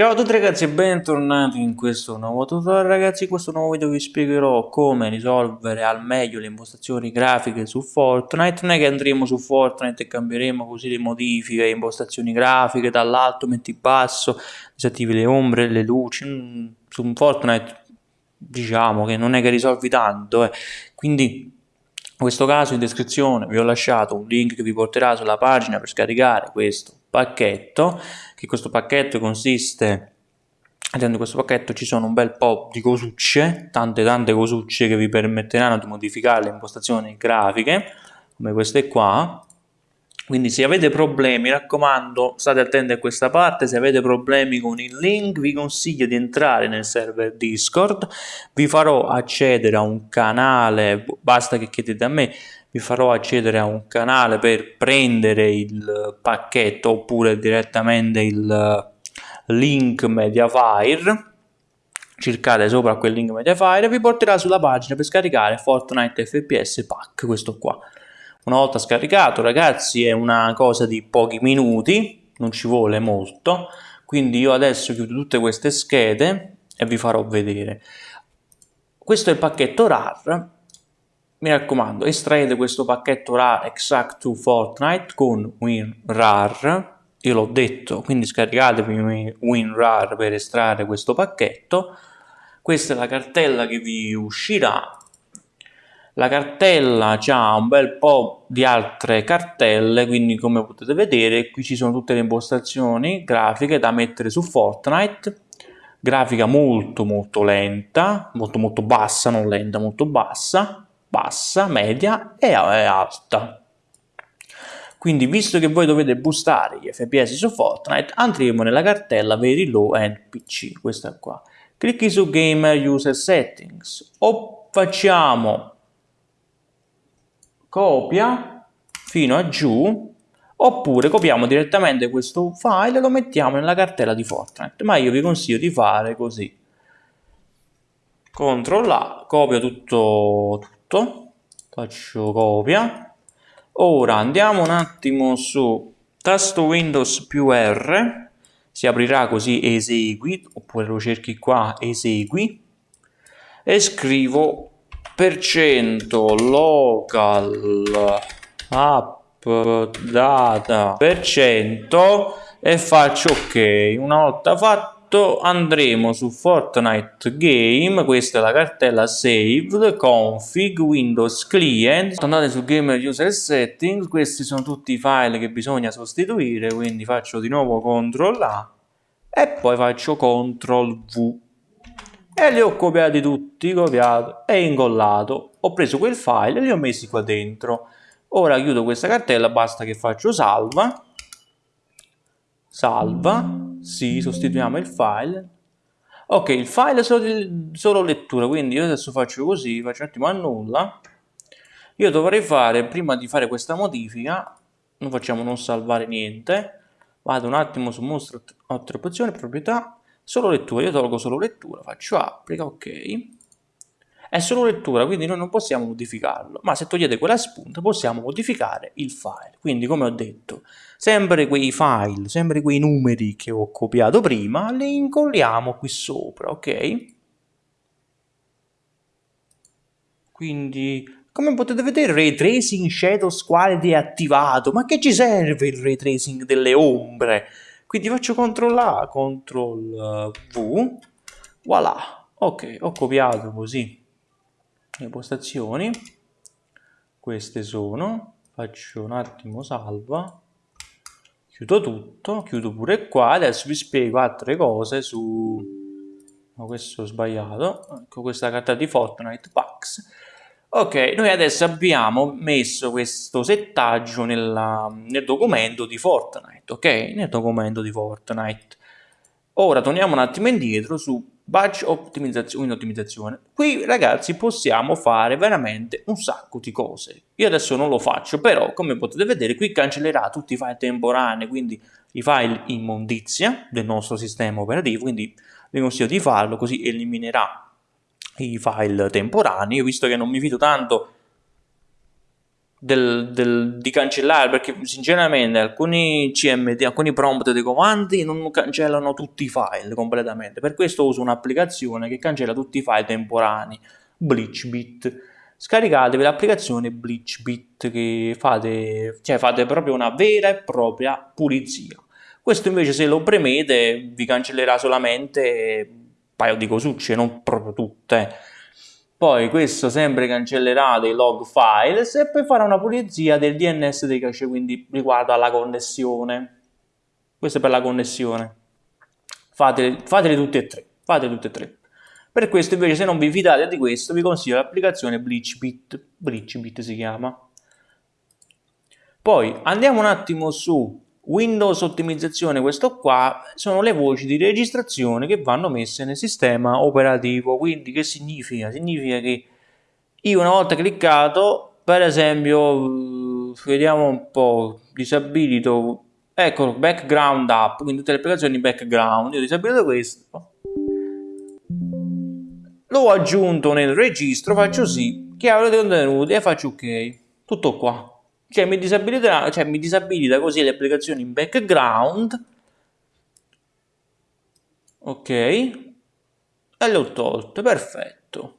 Ciao a tutti ragazzi e bentornati in questo nuovo tutorial. Ragazzi, in questo nuovo video vi spiegherò come risolvere al meglio le impostazioni grafiche su Fortnite. Non è che andremo su Fortnite e cambieremo così le modifiche, impostazioni grafiche dall'alto metti basso, disattivi le ombre, le luci. Mm, su Fortnite diciamo che non è che risolvi tanto eh. quindi in questo caso in descrizione vi ho lasciato un link che vi porterà sulla pagina per scaricare questo pacchetto che questo pacchetto consiste all'interno di questo pacchetto ci sono un bel po' di cosucce tante tante cosucce che vi permetteranno di modificare le impostazioni grafiche come queste qua quindi se avete problemi, mi raccomando, state attenti a questa parte, se avete problemi con il link vi consiglio di entrare nel server Discord, vi farò accedere a un canale, basta che chiedete a me, vi farò accedere a un canale per prendere il pacchetto oppure direttamente il link Mediafire. Cercate sopra quel link Mediafire e vi porterà sulla pagina per scaricare Fortnite FPS Pack, questo qua. Una volta scaricato ragazzi è una cosa di pochi minuti, non ci vuole molto, quindi io adesso chiudo tutte queste schede e vi farò vedere. Questo è il pacchetto RAR mi raccomando, estraete questo pacchetto RAR exact to Fortnite con WinRAR, io l'ho detto, quindi scaricatevi WinRAR per estrarre questo pacchetto. Questa è la cartella che vi uscirà. La cartella ha un bel po' di altre cartelle, quindi come potete vedere qui ci sono tutte le impostazioni grafiche da mettere su Fortnite. Grafica molto molto lenta, molto molto bassa, non lenta, molto bassa bassa, media e alta. Quindi visto che voi dovete boostare gli FPS su Fortnite, andremo nella cartella Very Low End PC, questa qua. Clicchi su Gamer User Settings o facciamo copia fino a giù oppure copiamo direttamente questo file e lo mettiamo nella cartella di Fortnite, ma io vi consiglio di fare così. CTRL A, copio tutto, tutto, faccio copia. Ora andiamo un attimo su tasto Windows più R, si aprirà così esegui, oppure lo cerchi qua esegui, e scrivo local app data per cento e faccio ok. Una volta fatto andremo su Fortnite Game, questa è la cartella saved, config, Windows Client, andate su Gamer User Settings, questi sono tutti i file che bisogna sostituire, quindi faccio di nuovo CTRL A e poi faccio CTRL V e li ho copiati tutti, copiato e incollato. Ho preso quel file e li ho messi qua dentro. Ora chiudo questa cartella, basta che faccio salva, salva, sì, sostituiamo il file. Ok, il file è solo, solo lettura, quindi io adesso faccio così, faccio un attimo annulla. Io dovrei fare, prima di fare questa modifica, non facciamo non salvare niente, vado un attimo su mostra altre opzioni, proprietà, solo lettura, io tolgo solo lettura, faccio applica, ok è solo lettura, quindi noi non possiamo modificarlo, ma se togliete quella spunta possiamo modificare il file. Quindi come ho detto, sempre quei file, sempre quei numeri che ho copiato prima, li incolliamo qui sopra, ok? Quindi, come potete vedere, Ray Tracing Shadow Quality è attivato, ma che ci serve il Ray Tracing delle ombre? Quindi faccio CTRL A, CTRL V, voilà, ok, ho copiato così le impostazioni queste sono faccio un attimo salva. Chiudo tutto chiudo pure qua. Adesso vi spiego altre cose su no, questo ho sbagliato. Ecco questa carta di Fortnite Packs ok noi adesso abbiamo messo questo settaggio nella, nel documento di Fortnite ok nel documento di Fortnite ora torniamo un attimo indietro su batch optimizzazione, ottimizzazione. Qui ragazzi possiamo fare veramente un sacco di cose. Io adesso non lo faccio, però come potete vedere qui cancellerà tutti i file temporanei, quindi i file immondizia del nostro sistema operativo, quindi vi consiglio di farlo così eliminerà i file temporanei. Io visto che non mi fido tanto del, del, di cancellare perché sinceramente alcuni CMD, alcuni prompt dei comandi non cancellano tutti i file completamente. Per questo uso un'applicazione che cancella tutti i file temporanei, BleachBit. Scaricatevi l'applicazione BleachBit che fate, cioè fate proprio una vera e propria pulizia. Questo invece se lo premete vi cancellerà solamente paio di cosucce, non proprio tutte poi questo sempre cancellerà dei log files e poi farà una pulizia del DNS dei cache, quindi riguardo alla connessione. Questo è per la connessione. Fatele, fatele tutte e tre, fatele tutte e tre. Per questo invece se non vi fidate di questo vi consiglio l'applicazione BleachBit, BleachBit si chiama. Poi andiamo un attimo su Windows ottimizzazione, questo qua, sono le voci di registrazione che vanno messe nel sistema operativo. Quindi che significa? Significa che io una volta cliccato, per esempio, vediamo un po', disabilito, ecco, background app, quindi tutte le applicazioni background, io disabilito questo, l'ho aggiunto nel registro, faccio sì, chiave dei contenuti e faccio ok, tutto qua. Cioè mi cioè, mi disabilita così le applicazioni in background. Ok. E le ho tolte, perfetto.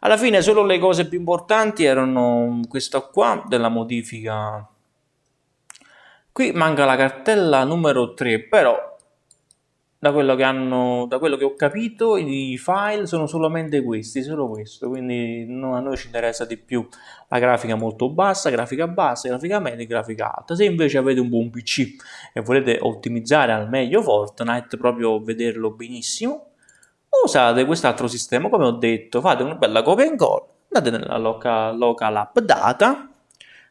Alla fine solo le cose più importanti erano questa qua della modifica. Qui manca la cartella numero 3, però da quello che hanno da quello che ho capito i file sono solamente questi solo questo quindi no, a noi ci interessa di più la grafica molto bassa grafica bassa grafica media grafica alta. Se invece avete un buon pc e volete ottimizzare al meglio fortnite proprio vederlo benissimo usate quest'altro sistema come ho detto fate una bella copia and call andate nella local, local app data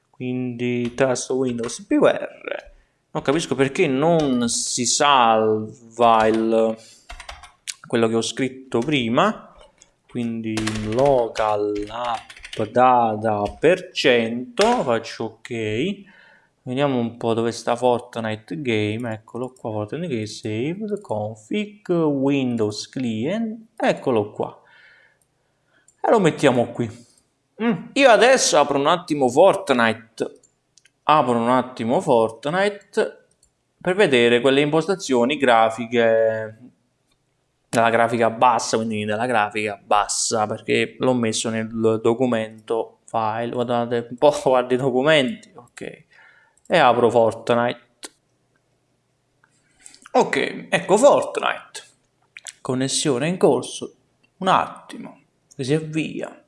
quindi tasto windows beware non capisco perché non si salva il, quello che ho scritto prima. Quindi local app data per cento faccio ok. Vediamo un po' dove sta Fortnite game. Eccolo qua Fortnite game save config windows client. Eccolo qua. E lo mettiamo qui. Mm. io adesso apro un attimo Fortnite apro un attimo Fortnite per vedere quelle impostazioni grafiche della grafica bassa, quindi della grafica bassa, perché l'ho messo nel documento file, guardate un po', guardi i documenti, ok, e apro Fortnite. Ok, ecco Fortnite, connessione in corso, un attimo, si avvia.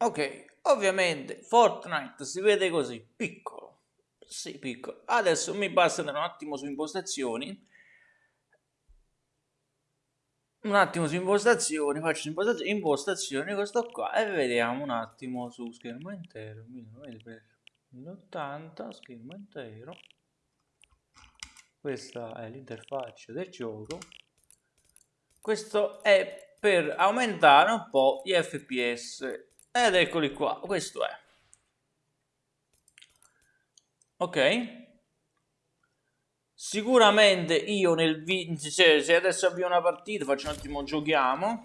Ok, ovviamente Fortnite si vede così, piccolo, sì piccolo. Adesso mi basta andare un attimo su impostazioni, un attimo su impostazioni, faccio impostazioni, impostazioni questo qua e vediamo un attimo su schermo intero, 1080 schermo intero. Questa è l'interfaccia del gioco. Questo è per aumentare un po' gli FPS ed eccoli qua, questo è. Ok? Sicuramente io nel video, cioè, se adesso avvio una partita, faccio un attimo, giochiamo.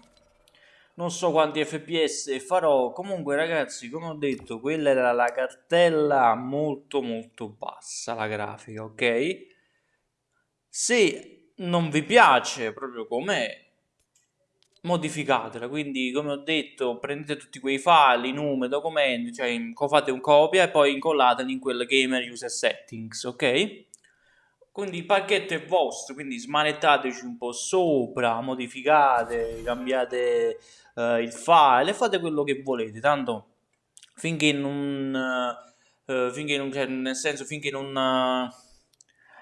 Non so quanti FPS farò, comunque ragazzi, come ho detto, quella era la cartella molto molto bassa, la grafica, ok? Se non vi piace proprio com'è, modificatela. Quindi come ho detto prendete tutti quei file, i numeri, documenti cioè fate un copia e poi incollateli in quel gamer user settings ok? Quindi il pacchetto è vostro quindi smanettateci un po' sopra modificate cambiate uh, il file fate quello che volete. Tanto finché non uh, finché non cioè, nel senso finché non uh,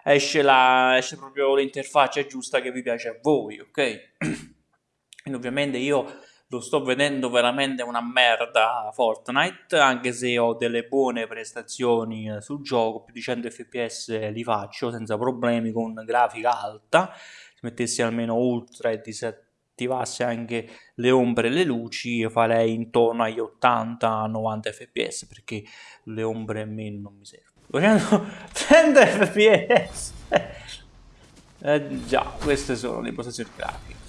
esce la esce proprio l'interfaccia giusta che vi piace a voi ok ovviamente io lo sto vedendo veramente una merda Fortnite, anche se ho delle buone prestazioni eh, sul gioco, più di 100 fps li faccio senza problemi con grafica alta, se mettessi almeno ultra e disattivasse anche le ombre e le luci farei intorno agli 80-90 fps perché le ombre a me non mi servono. 100 fps! eh, già, queste sono le impostazioni grafiche.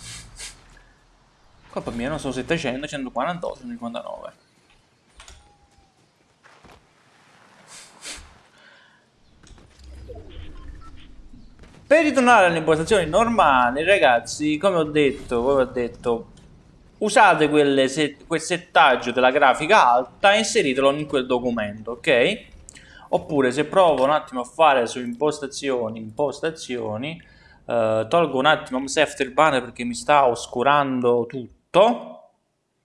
Colpa mia, non sono 700, 148, 159. Per ritornare alle impostazioni normali, ragazzi, come ho detto, come ho detto usate set, quel settaggio della grafica alta e inseritelo in quel documento, ok? Oppure se provo un attimo a fare su impostazioni, impostazioni, eh, tolgo un attimo un After Banner perché mi sta oscurando tutto,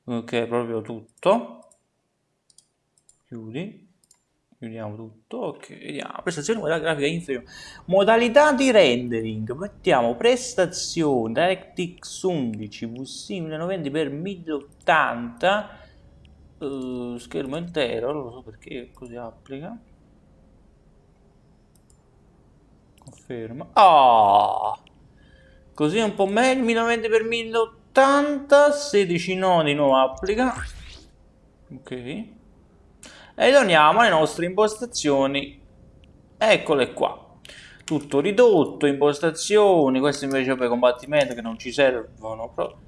ok, proprio tutto, chiudi, Chiudiamo tutto, ok, vediamo, prestazioni della grafica inferiore. Modalità di rendering, mettiamo prestazioni, DirectX 11, VC 1090x1080, uh, schermo intero, non lo so perché così applica. Conferma. Oh! Così è un po' meglio, 1090x1080, 16 nodi, nuovo applica. Ok. E torniamo alle nostre impostazioni. Eccole qua. Tutto ridotto, impostazioni, questo invece per combattimento che non ci servono proprio.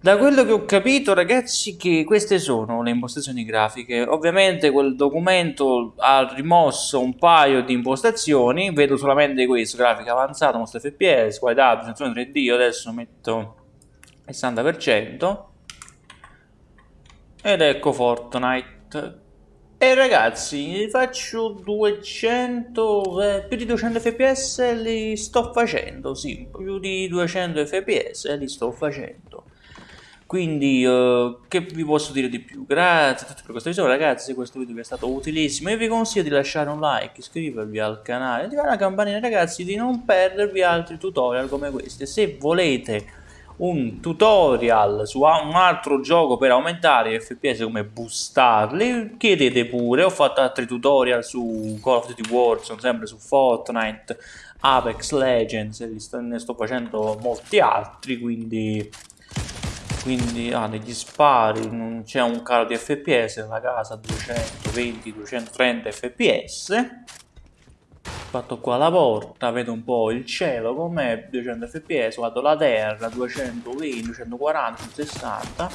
Da quello che ho capito ragazzi che queste sono le impostazioni grafiche, ovviamente quel documento ha rimosso un paio di impostazioni, vedo solamente questo, grafica avanzata, mostra fps, qualità, presentazione 3D, io adesso metto 60% ed ecco Fortnite e ragazzi, faccio 200, eh, più di 200 fps li sto facendo, sì, più di 200 fps li sto facendo. Quindi, uh, che vi posso dire di più? Grazie a tutti per questa visione, ragazzi, se questo video vi è stato utilissimo, io vi consiglio di lasciare un like, iscrivervi al canale, attivare la campanella, ragazzi, di non perdervi altri tutorial come questi. Se volete un tutorial su un altro gioco per aumentare gli fps come boostarli chiedete pure ho fatto altri tutorial su Call of Duty Warzone sempre su Fortnite Apex Legends ne sto facendo molti altri quindi quindi ah, negli spari non c'è un calo di fps nella casa 220-230 fps fatto qua la porta, vedo un po' il cielo com'è, 200 fps, guardo la terra, 220, 240, 60,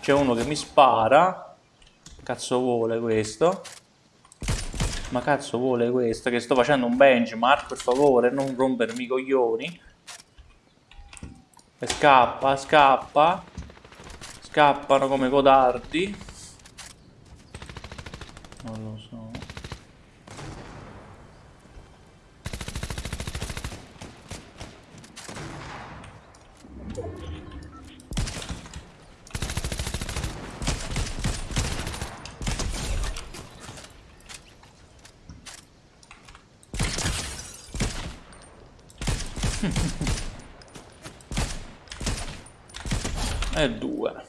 c'è uno che mi spara, cazzo vuole questo, ma cazzo vuole questo, che sto facendo un benchmark, per favore, non rompermi i coglioni, e scappa, scappa, scappano come codardi, non lo so. e 2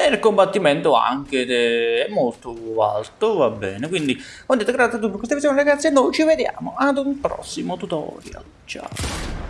e il combattimento anche è molto alto va bene. Quindi ho detto grazie a tutti per questa visione ragazzi? E noi ci vediamo ad un prossimo tutorial. Ciao